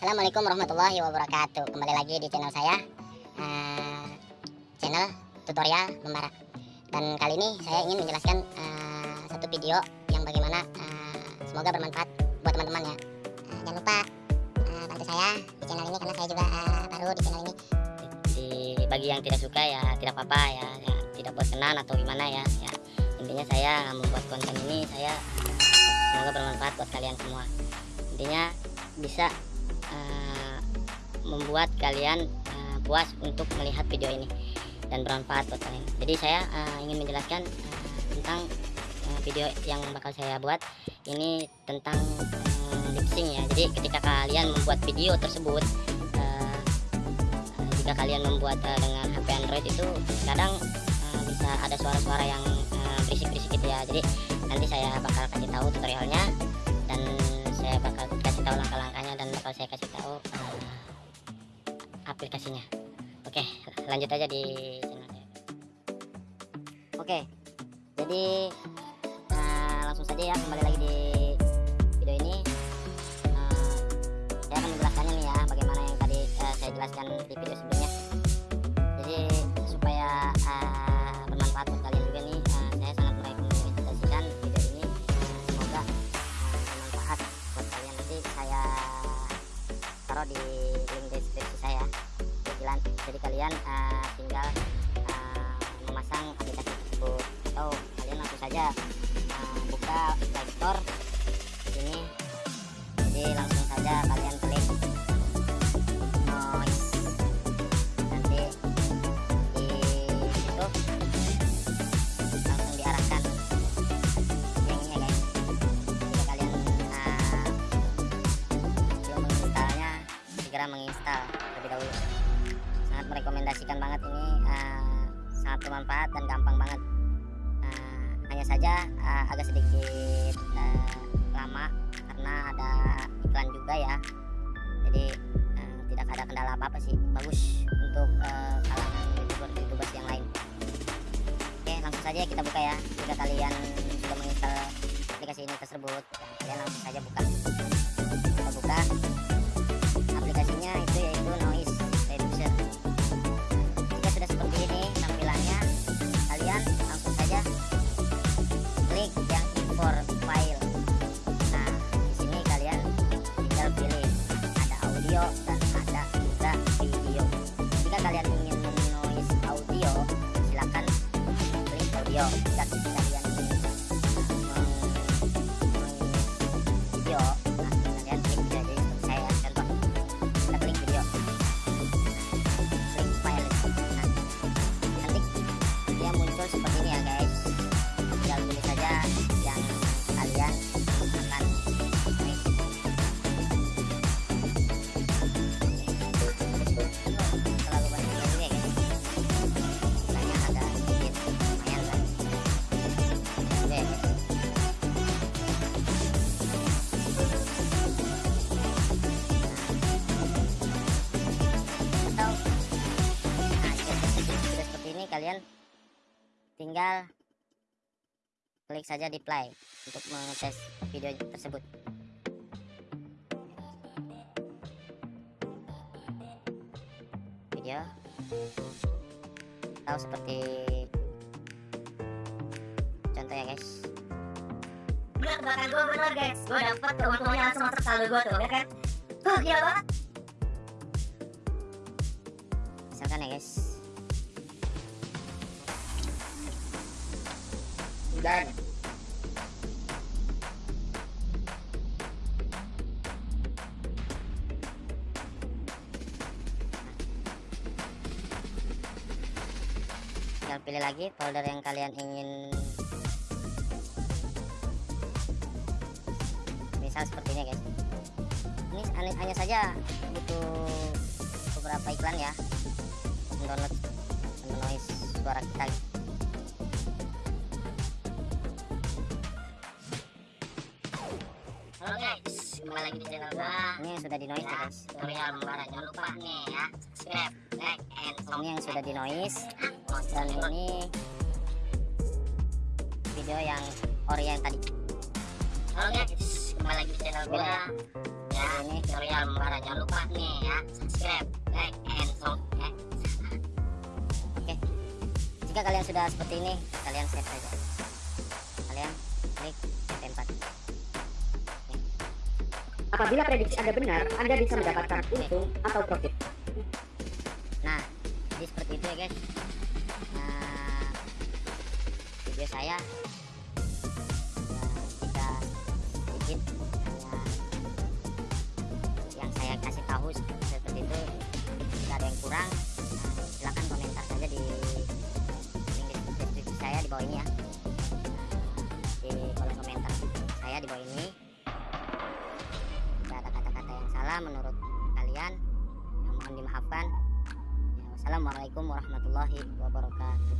Assalamualaikum warahmatullahi wabarakatuh. Kembali lagi di channel saya. Uh, Channel tutorial membara Dan kali ini saya ingin menjelaskan uh, Satu video yang bagaimana uh, Semoga bermanfaat buat teman-teman ya. Uh, Jangan lupa uh, bantu saya di channel ini Karena saya juga uh, baru di channel ini. Di bagi yang tidak suka ya tidak apa-apa ya, ya tidak berkenan atau gimana ya ya. Intinya saya membuat konten ini saya semoga bermanfaat buat kalian semua. Intinya bisa uh, membuat kalian uh, puas untuk melihat video ini dan bermanfaat buat kalian. Jadi saya uh, ingin menjelaskan uh, tentang uh, video yang bakal saya buat. Ini tentang uh, lip sync ya. Jadi ketika kalian membuat video tersebut uh, jika kalian membuat uh, dengan HP Android itu kadang uh, bisa ada suara-suara yang berisik-berisik gitu ya. Jadi nanti saya bakal kasih tahu tutorialnya dan saya bakal kasih tahu langkah-langkahnya dan bakal saya kasih tahu uh, aplikasinya. Oke lanjut aja di channel saya oke jadi uh, langsung saja ya kembali lagi taruh di link deskripsi saya. Jadi, kalian uh, tinggal uh, memasang aplikasi tersebut. Atau kalian langsung saja uh, buka Play Store. Sini jadi langsung saja kalian segera menginstal terlebih dahulu. Sangat merekomendasikan banget ini uh, sangat bermanfaat dan gampang banget. Uh, hanya saja uh, agak sedikit uh, lama karena ada iklan juga ya. Jadi uh, tidak ada kendala apa apa sih. Bagus untuk uh, kalangan youtuber youtubers yang lain. Oke langsung saja kita buka ya. Jika kalian sudah menginstal aplikasi ini tersebut ya, kalian langsung saja buka. Kita buka klik tinggal klik saja di play untuk mengetes video tersebut. Video. Atau seperti contoh ya guys. Gila tebakan gue bener guys. Gue dapet keuntungannya langsung masuk saldo gue tuh ya kan? Tuh gila banget. Misalkan ya guys Dan tinggal pilih lagi folder yang kalian ingin. Misal seperti ini guys. Ini hanya, saja butuh beberapa iklan ya untuk mendownload menoise suara kita Kembali lagi di channel gue ini yang sudah di noise ya guys. Tutorial membara Jangan lupa nih ya. Subscribe, like, and ini yang sudah di noise. Mau dan ini video yang ori yang tadi. Halo guys. Kembali lagi di channel gue Ya ya ini. tutorial membara jangan lupa nih ya. Subscribe like and so eh. jika kalian sudah seperti ini kalian save saja. Kalian klik tempat Apabila prediksi Anda benar, Anda bisa mendapatkan untung atau profit. nah jadi seperti itu ya guys. Nah video saya ya, tidak sedikit hanya yang saya kasih tahu seperti itu. Jika ada yang kurang nah, silakan komentar saja di link deskripsi saya di bawah ini ya dimaafkan ya, wassalamualaikum warahmatullahi wabarakatuh